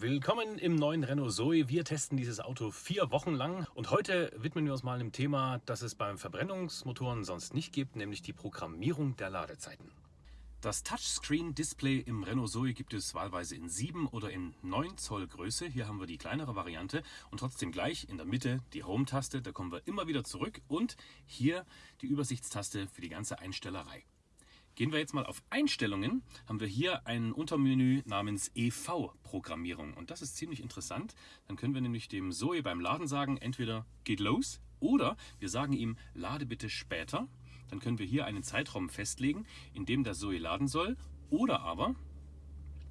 Willkommen im neuen Renault Zoe. Wir testen dieses Auto vier Wochen lang und heute widmen wir uns mal einem Thema, das es beim Verbrennungsmotoren sonst nicht gibt, nämlich die Programmierung der Ladezeiten. Das Touchscreen-Display im Renault Zoe gibt es wahlweise in 7 oder in 9 Zoll Größe. Hier haben wir die kleinere Variante und trotzdem gleich in der Mitte die Home-Taste, da kommen wir immer wieder zurück und hier die Übersichtstaste für die ganze Einstellerei. Gehen wir jetzt mal auf Einstellungen, haben wir hier ein Untermenü namens EV-Programmierung. Und das ist ziemlich interessant. Dann können wir nämlich dem Zoe beim Laden sagen, entweder geht los oder wir sagen ihm, lade bitte später. Dann können wir hier einen Zeitraum festlegen, in dem der Zoe laden soll. Oder aber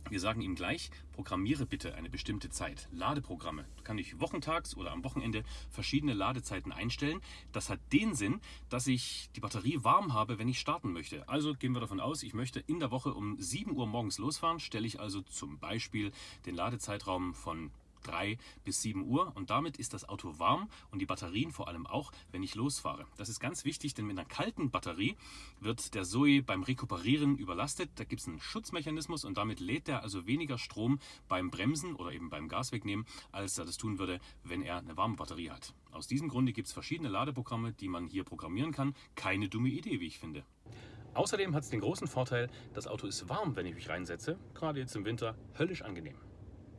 wir sagen ihm gleich, programmiere bitte eine bestimmte Zeit. Ladeprogramme. Da kann ich wochentags oder am Wochenende verschiedene Ladezeiten einstellen. Das hat den Sinn, dass ich die Batterie warm habe, wenn ich starten möchte. Also gehen wir davon aus, ich möchte in der Woche um 7 Uhr morgens losfahren, stelle ich also zum Beispiel den Ladezeitraum von 3 bis 7 Uhr und damit ist das Auto warm und die Batterien vor allem auch, wenn ich losfahre. Das ist ganz wichtig, denn mit einer kalten Batterie wird der Zoe beim Rekuperieren überlastet. Da gibt es einen Schutzmechanismus und damit lädt er also weniger Strom beim Bremsen oder eben beim Gas wegnehmen, als er das tun würde, wenn er eine warme Batterie hat. Aus diesem Grunde gibt es verschiedene Ladeprogramme, die man hier programmieren kann. Keine dumme Idee, wie ich finde. Außerdem hat es den großen Vorteil, das Auto ist warm, wenn ich mich reinsetze. Gerade jetzt im Winter höllisch angenehm.